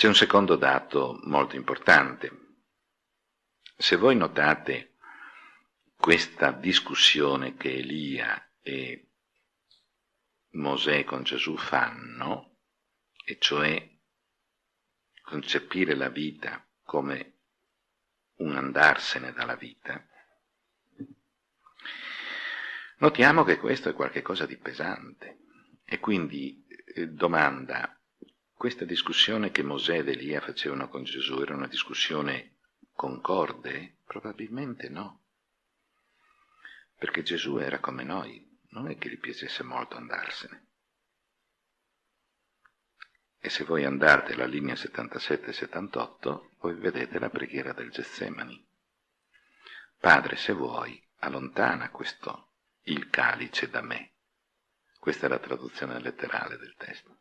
C'è un secondo dato molto importante. Se voi notate questa discussione che Elia e Mosè con Gesù fanno, e cioè concepire la vita come un andarsene dalla vita, notiamo che questo è qualcosa di pesante. E quindi eh, domanda, questa discussione che Mosè ed Elia facevano con Gesù era una discussione concorde? Probabilmente no. Perché Gesù era come noi, non è che gli piacesse molto andarsene. E se voi andate alla linea 77-78, voi vedete la preghiera del Getsemani. Padre, se vuoi, allontana questo, il calice da me. Questa è la traduzione letterale del testo.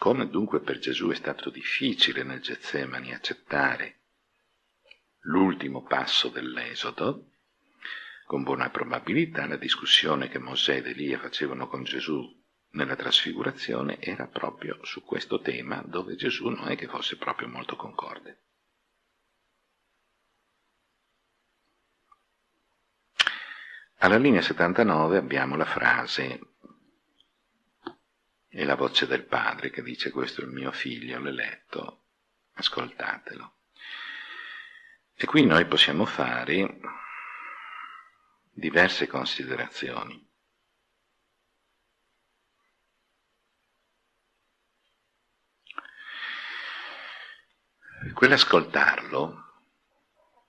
Come dunque per Gesù è stato difficile nel Getsemani accettare l'ultimo passo dell'Esodo, con buona probabilità la discussione che Mosè ed Elia facevano con Gesù nella trasfigurazione era proprio su questo tema dove Gesù non è che fosse proprio molto concorde. Alla linea 79 abbiamo la frase e la voce del padre che dice questo è il mio figlio, l'eletto, ascoltatelo. E qui noi possiamo fare diverse considerazioni. Quell'ascoltarlo,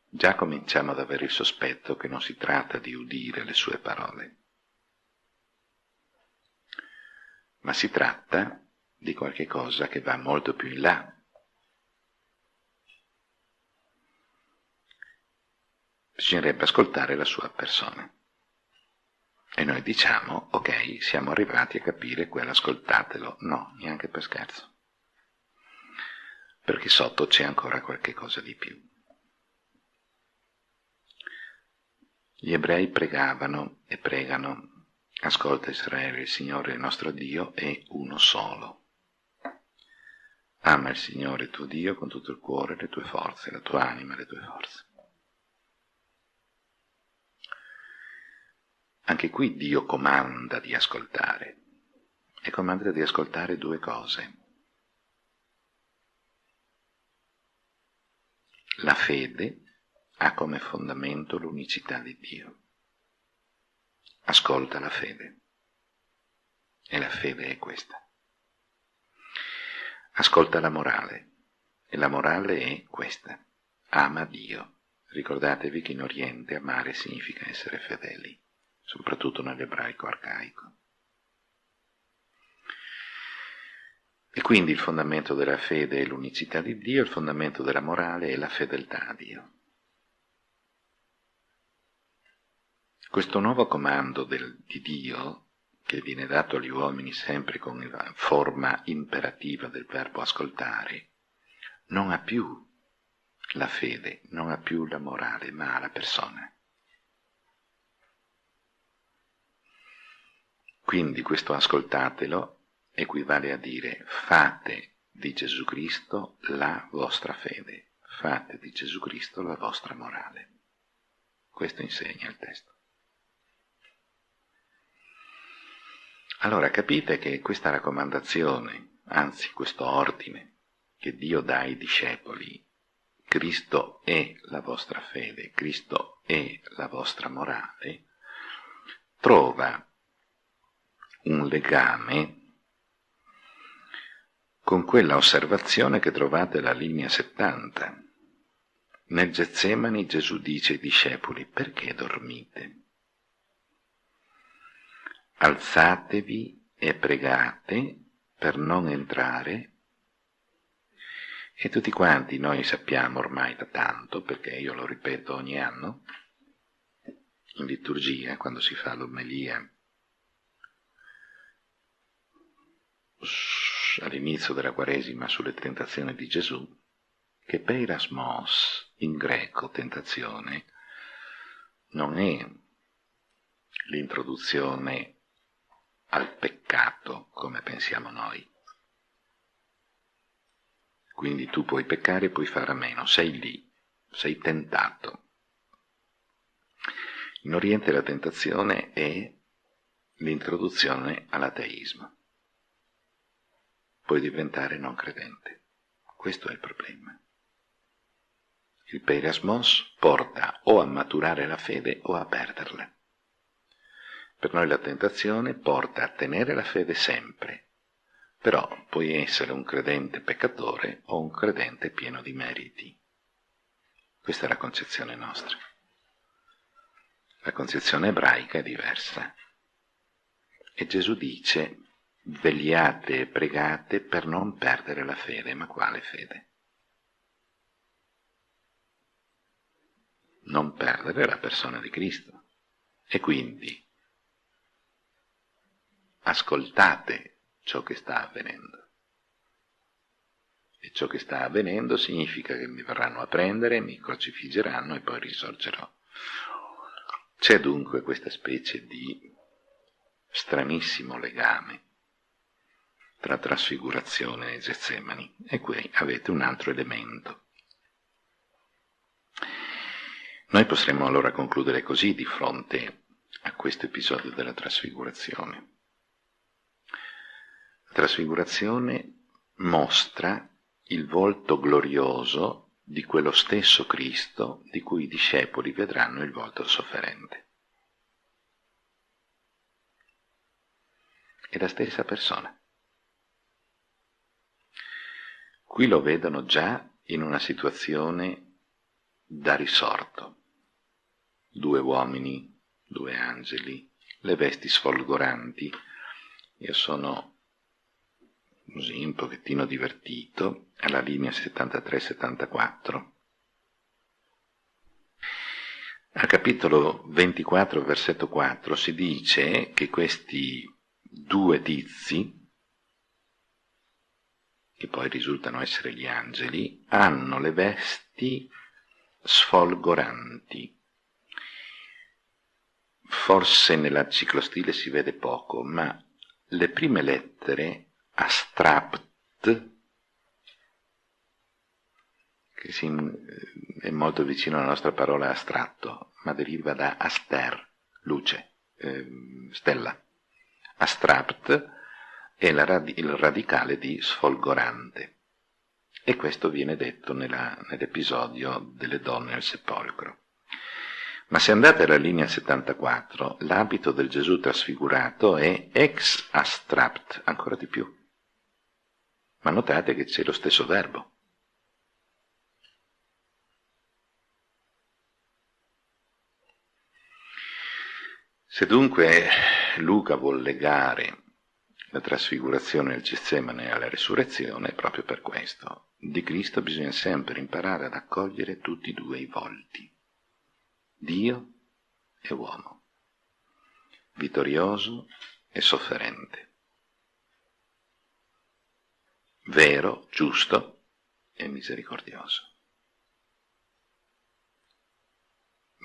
già cominciamo ad avere il sospetto che non si tratta di udire le sue parole, ma si tratta di qualche cosa che va molto più in là. bisognerebbe ascoltare la sua persona. E noi diciamo, ok, siamo arrivati a capire quell'ascoltatelo. No, neanche per scherzo. Perché sotto c'è ancora qualche cosa di più. Gli ebrei pregavano e pregano, ascolta Israele, il Signore il nostro Dio è uno solo. Ama il Signore tuo Dio con tutto il cuore, le tue forze, la tua anima, le tue forze. Anche qui Dio comanda di ascoltare e comanda di ascoltare due cose. La fede ha come fondamento l'unicità di Dio. Ascolta la fede. E la fede è questa. Ascolta la morale. E la morale è questa. Ama Dio. Ricordatevi che in Oriente amare significa essere fedeli soprattutto nell'ebraico arcaico. E quindi il fondamento della fede è l'unicità di Dio, il fondamento della morale è la fedeltà a Dio. Questo nuovo comando del, di Dio, che viene dato agli uomini sempre con la forma imperativa del verbo ascoltare, non ha più la fede, non ha più la morale, ma ha la persona. Quindi questo ascoltatelo equivale a dire fate di Gesù Cristo la vostra fede, fate di Gesù Cristo la vostra morale. Questo insegna il testo. Allora capite che questa raccomandazione, anzi questo ordine che Dio dà ai discepoli, Cristo è la vostra fede, Cristo è la vostra morale, trova un legame con quella osservazione che trovate alla linea 70. Nel Getsemani Gesù dice ai discepoli, perché dormite? Alzatevi e pregate per non entrare. E tutti quanti noi sappiamo ormai da tanto, perché io lo ripeto ogni anno, in liturgia, quando si fa l'omelia all'inizio della Quaresima sulle tentazioni di Gesù, che peirasmos in greco, tentazione, non è l'introduzione al peccato come pensiamo noi. Quindi tu puoi peccare e puoi fare a meno, sei lì, sei tentato. In Oriente la tentazione è l'introduzione all'ateismo. Puoi diventare non credente. Questo è il problema. Il peirasmos porta o a maturare la fede o a perderla. Per noi la tentazione porta a tenere la fede sempre, però puoi essere un credente peccatore o un credente pieno di meriti. Questa è la concezione nostra. La concezione ebraica è diversa. E Gesù dice, vegliate e pregate per non perdere la fede. Ma quale fede? Non perdere la persona di Cristo. E quindi ascoltate ciò che sta avvenendo. E ciò che sta avvenendo significa che mi verranno a prendere, mi crocifiggeranno e poi risorgerò. C'è dunque questa specie di stranissimo legame tra trasfigurazione e Getsemani, e qui avete un altro elemento. Noi potremmo allora concludere così di fronte a questo episodio della trasfigurazione. Trasfigurazione mostra il volto glorioso di quello stesso Cristo di cui i discepoli vedranno il volto sofferente. È la stessa persona. Qui lo vedono già in una situazione da risorto. Due uomini, due angeli, le vesti sfolgoranti. Io sono così un pochettino divertito alla linea 73-74. Al capitolo 24, versetto 4, si dice che questi due tizi che poi risultano essere gli angeli, hanno le vesti sfolgoranti. Forse nella ciclostile si vede poco, ma le prime lettere astrapt, che si, è molto vicino alla nostra parola astratto, ma deriva da aster, luce, eh, stella. Astrapt è radi il radicale di sfolgorante. E questo viene detto nell'episodio delle donne al sepolcro. Ma se andate alla linea 74, l'abito del Gesù trasfigurato è ex astrapt, ancora di più. Ma notate che c'è lo stesso verbo. Se dunque Luca vuol legare la trasfigurazione del Getsemane alla resurrezione proprio per questo. Di Cristo bisogna sempre imparare ad accogliere tutti e due i volti, Dio e uomo, vittorioso e sofferente, vero, giusto e misericordioso.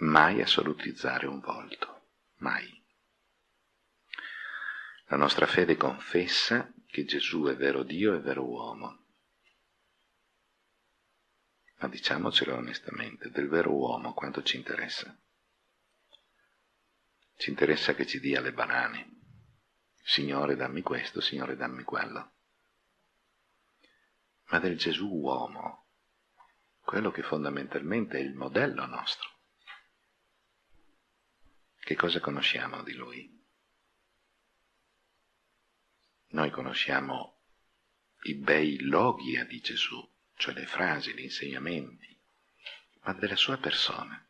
Mai assolutizzare un volto, mai. La nostra fede confessa che Gesù è vero Dio e vero uomo. Ma diciamocelo onestamente, del vero uomo quanto ci interessa? Ci interessa che ci dia le banane. Signore dammi questo, Signore dammi quello. Ma del Gesù uomo, quello che fondamentalmente è il modello nostro. Che cosa conosciamo di lui? Noi conosciamo i bei logia di Gesù, cioè le frasi, gli insegnamenti, ma della sua persona.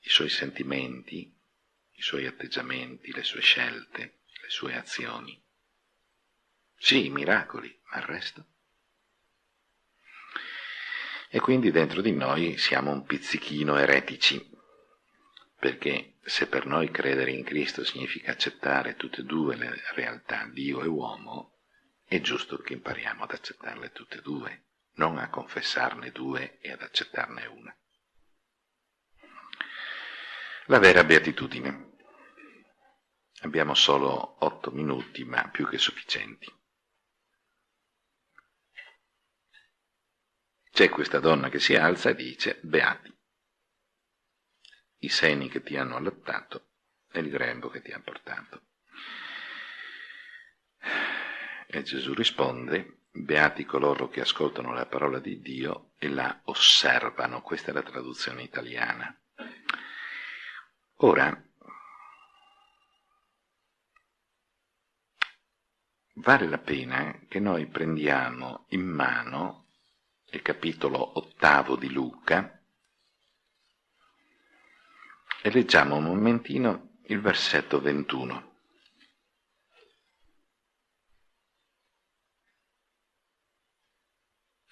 I suoi sentimenti, i suoi atteggiamenti, le sue scelte, le sue azioni. Sì, miracoli, ma il resto? E quindi dentro di noi siamo un pizzichino eretici, perché se per noi credere in Cristo significa accettare tutte e due le realtà, Dio e uomo, è giusto che impariamo ad accettarle tutte e due, non a confessarne due e ad accettarne una. La vera beatitudine. Abbiamo solo otto minuti, ma più che sufficienti. C'è questa donna che si alza e dice, beati, i seni che ti hanno allattato e il grembo che ti ha portato. E Gesù risponde, beati coloro che ascoltano la parola di Dio e la osservano. Questa è la traduzione italiana. Ora, vale la pena che noi prendiamo in mano il capitolo ottavo di Luca e leggiamo un momentino il versetto 21.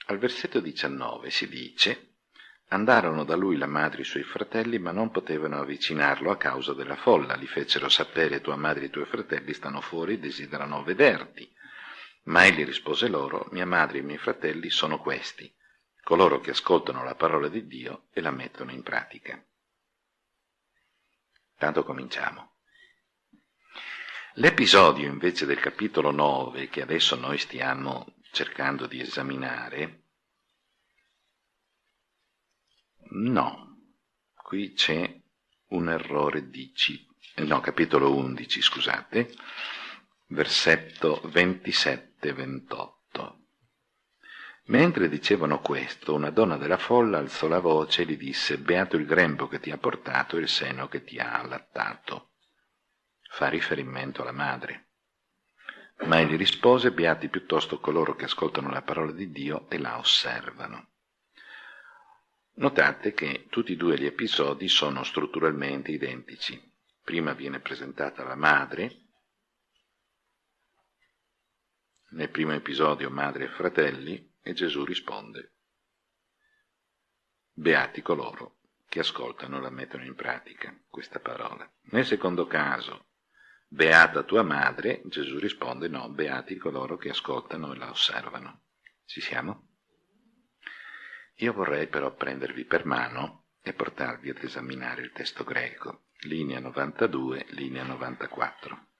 Al versetto 19 si dice Andarono da lui la madre e i suoi fratelli, ma non potevano avvicinarlo a causa della folla. Li fecero sapere tua madre e i tuoi fratelli stanno fuori e desiderano vederti. Ma egli rispose loro, mia madre e i miei fratelli sono questi, coloro che ascoltano la parola di Dio e la mettono in pratica. Tanto cominciamo. L'episodio invece del capitolo 9, che adesso noi stiamo cercando di esaminare, no, qui c'è un errore di C, no, capitolo 11, scusate, versetto 27-28. Mentre dicevano questo, una donna della folla alzò la voce e gli disse, beato il grembo che ti ha portato e il seno che ti ha allattato. Fa riferimento alla madre. Ma egli rispose, beati piuttosto coloro che ascoltano la parola di Dio e la osservano. Notate che tutti e due gli episodi sono strutturalmente identici. Prima viene presentata la madre, nel primo episodio madre e fratelli, e Gesù risponde, Beati coloro che ascoltano e la mettono in pratica, questa parola. Nel secondo caso, Beata tua madre, Gesù risponde, no, beati coloro che ascoltano e la osservano. Ci siamo? Io vorrei però prendervi per mano e portarvi ad esaminare il testo greco, linea 92, linea 94.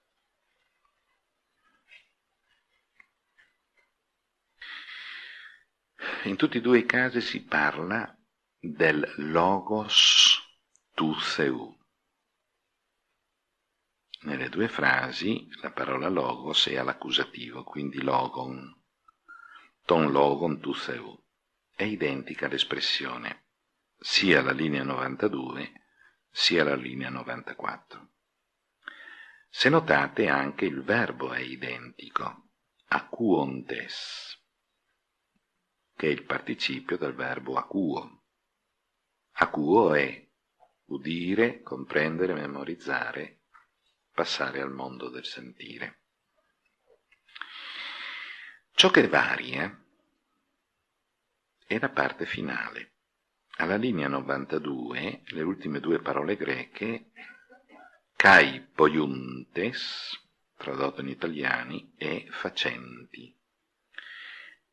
In tutti e due i casi si parla del logos tu seu. Nelle due frasi la parola logos è all'accusativo, quindi logon, ton logon tu seu. È identica l'espressione sia la linea 92 sia la linea 94. Se notate anche il verbo è identico, acuontes che è il participio del verbo acuo. Acuo è udire, comprendere, memorizzare, passare al mondo del sentire. Ciò che varia è la parte finale. Alla linea 92, le ultime due parole greche, kai poiuntes, tradotto in italiani, e facenti,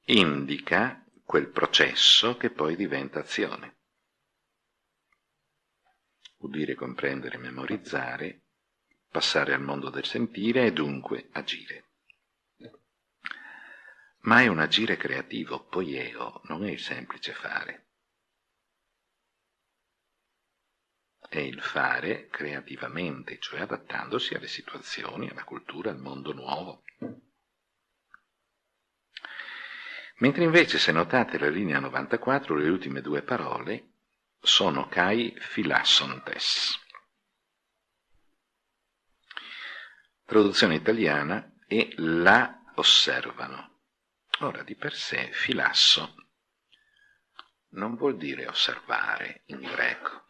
indica quel processo che poi diventa azione. Udire, comprendere, memorizzare, passare al mondo del sentire e dunque agire. Ma è un agire creativo, poieo, non è il semplice fare. È il fare creativamente, cioè adattandosi alle situazioni, alla cultura, al mondo nuovo. Mentre invece, se notate la linea 94, le ultime due parole sono kai philassontes. Traduzione italiana e la osservano. Ora, di per sé, filasso non vuol dire osservare in greco.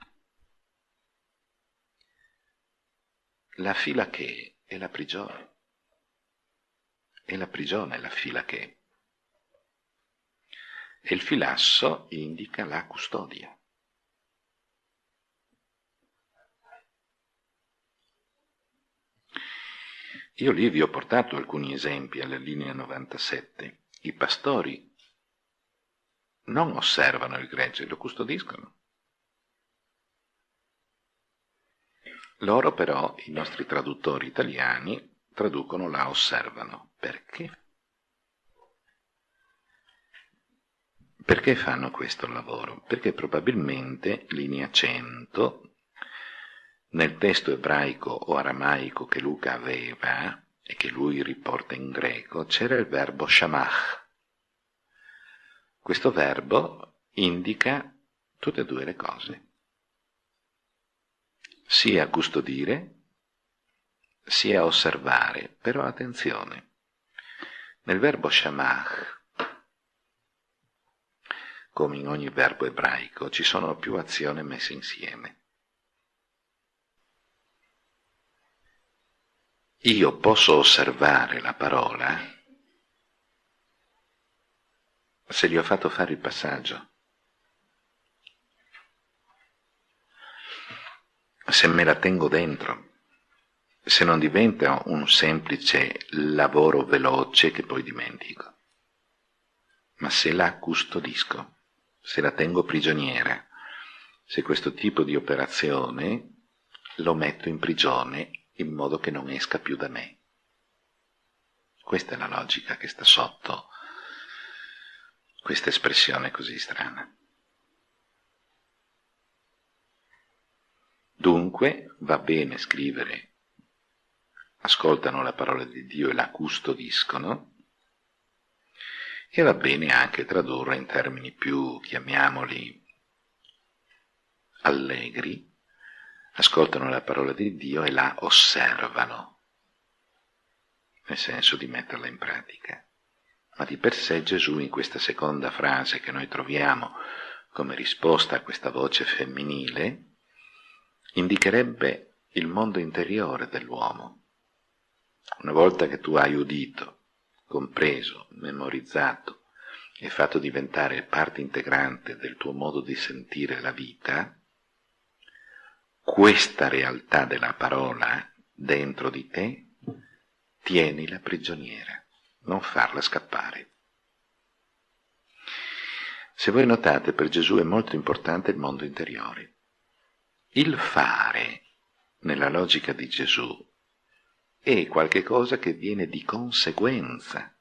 La fila che è la prigione. È la prigione la fila che e il filasso indica la custodia. Io lì vi ho portato alcuni esempi alla linea 97. I pastori non osservano il gregge, lo custodiscono. Loro però, i nostri traduttori italiani, traducono la osservano. Perché? Perché fanno questo lavoro? Perché probabilmente, linea 100, nel testo ebraico o aramaico che Luca aveva e che lui riporta in greco, c'era il verbo shamach. Questo verbo indica tutte e due le cose. Sia custodire, sia osservare, però attenzione. Nel verbo shamach come in ogni verbo ebraico, ci sono più azioni messe insieme. Io posso osservare la parola se gli ho fatto fare il passaggio. Se me la tengo dentro, se non diventa un semplice lavoro veloce che poi dimentico, ma se la custodisco se la tengo prigioniera, se questo tipo di operazione lo metto in prigione in modo che non esca più da me. Questa è la logica che sta sotto questa espressione così strana. Dunque va bene scrivere, ascoltano la parola di Dio e la custodiscono, e va bene anche tradurre in termini più, chiamiamoli, allegri, ascoltano la parola di Dio e la osservano, nel senso di metterla in pratica. Ma di per sé Gesù in questa seconda frase che noi troviamo come risposta a questa voce femminile, indicherebbe il mondo interiore dell'uomo. Una volta che tu hai udito compreso, memorizzato e fatto diventare parte integrante del tuo modo di sentire la vita, questa realtà della parola dentro di te, tienila prigioniera, non farla scappare. Se voi notate, per Gesù è molto importante il mondo interiore. Il fare, nella logica di Gesù, è qualcosa che viene di conseguenza.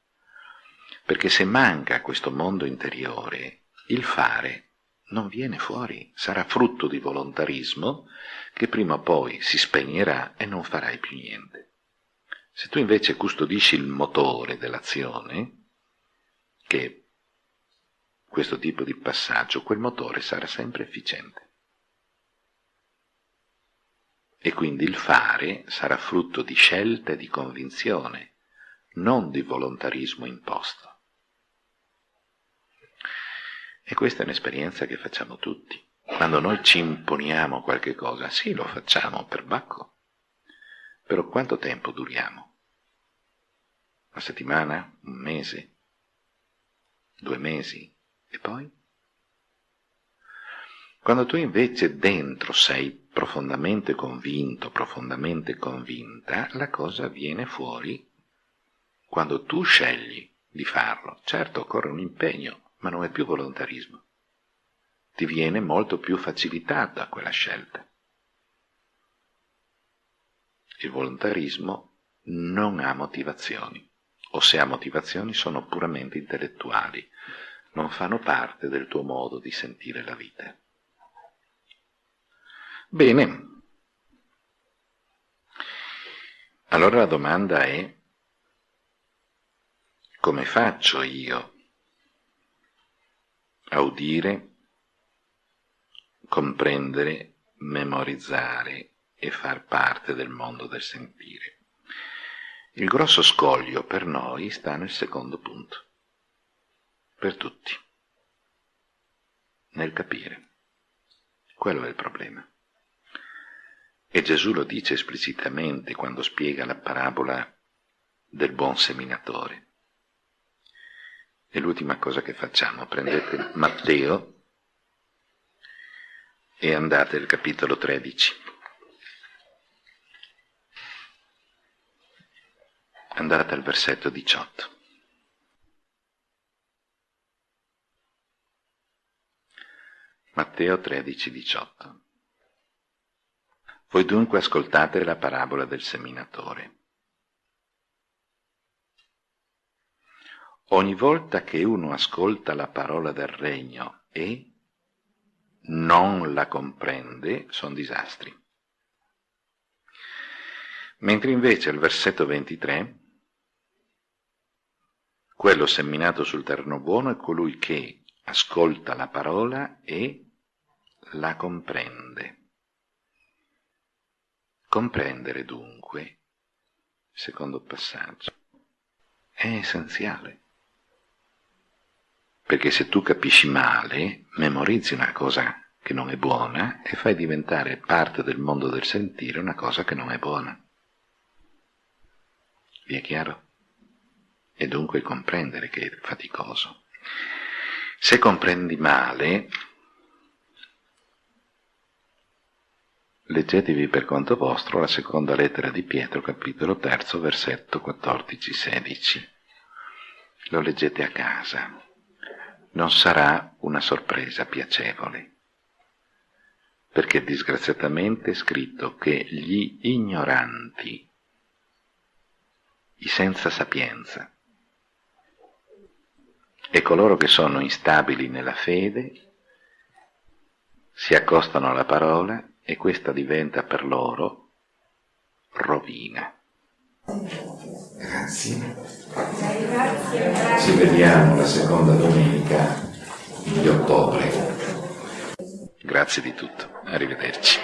Perché se manca questo mondo interiore, il fare non viene fuori, sarà frutto di volontarismo che prima o poi si spegnerà e non farai più niente. Se tu invece custodisci il motore dell'azione, che è questo tipo di passaggio, quel motore sarà sempre efficiente e quindi il fare sarà frutto di scelta e di convinzione, non di volontarismo imposto. E questa è un'esperienza che facciamo tutti. Quando noi ci imponiamo qualche cosa, sì, lo facciamo per bacco, però quanto tempo duriamo? Una settimana? Un mese? Due mesi? E poi? Quando tu invece dentro sei profondamente convinto, profondamente convinta, la cosa viene fuori quando tu scegli di farlo. Certo, occorre un impegno, ma non è più volontarismo. Ti viene molto più facilitata quella scelta. Il volontarismo non ha motivazioni, o se ha motivazioni sono puramente intellettuali, non fanno parte del tuo modo di sentire la vita. Bene. Allora la domanda è come faccio io a udire, comprendere, memorizzare e far parte del mondo del sentire? Il grosso scoglio per noi sta nel secondo punto, per tutti, nel capire. Quello è il problema. E Gesù lo dice esplicitamente quando spiega la parabola del buon seminatore. E l'ultima cosa che facciamo, prendete Matteo e andate al capitolo 13. Andate al versetto 18. Matteo 13, 18. Voi dunque ascoltate la parabola del seminatore. Ogni volta che uno ascolta la parola del regno e non la comprende, sono disastri. Mentre invece al versetto 23, quello seminato sul terreno buono è colui che ascolta la parola e la comprende. Comprendere dunque, secondo passaggio, è essenziale. Perché se tu capisci male, memorizzi una cosa che non è buona e fai diventare parte del mondo del sentire una cosa che non è buona. Vi è chiaro? E dunque comprendere che è faticoso. Se comprendi male, leggetevi per conto vostro la seconda lettera di Pietro, capitolo terzo, versetto 14-16. Lo leggete a casa non sarà una sorpresa piacevole, perché disgraziatamente è scritto che gli ignoranti, i senza sapienza, e coloro che sono instabili nella fede si accostano alla parola e questa diventa per loro rovina. Grazie. Ci vediamo la seconda domenica di ottobre. Grazie di tutto. Arrivederci.